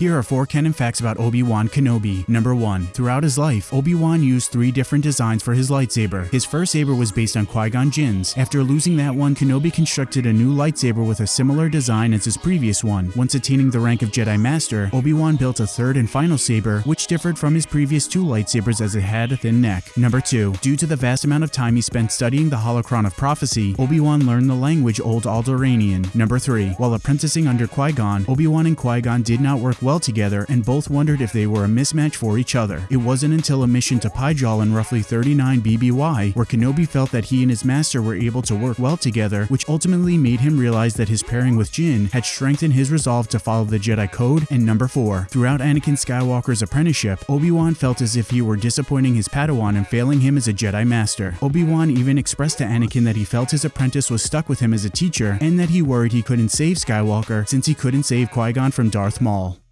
Here are four canon facts about Obi-Wan Kenobi. Number 1. Throughout his life, Obi-Wan used three different designs for his lightsaber. His first saber was based on Qui-Gon Jinn's. After losing that one, Kenobi constructed a new lightsaber with a similar design as his previous one. Once attaining the rank of Jedi Master, Obi-Wan built a third and final saber, which differed from his previous two lightsabers as it had a thin neck. Number 2. Due to the vast amount of time he spent studying the Holocron of Prophecy, Obi-Wan learned the language Old Alderaanian. Number 3. While apprenticing under Qui-Gon, Obi-Wan and Qui-Gon did not work well together and both wondered if they were a mismatch for each other. It wasn't until a mission to Pijal in roughly 39 BBY where Kenobi felt that he and his master were able to work well together, which ultimately made him realize that his pairing with Jinn had strengthened his resolve to follow the Jedi Code. And number 4. Throughout Anakin Skywalker's apprenticeship, Obi-Wan felt as if he were disappointing his Padawan and failing him as a Jedi Master. Obi-Wan even expressed to Anakin that he felt his apprentice was stuck with him as a teacher and that he worried he couldn't save Skywalker since he couldn't save Qui-Gon from Darth Maul.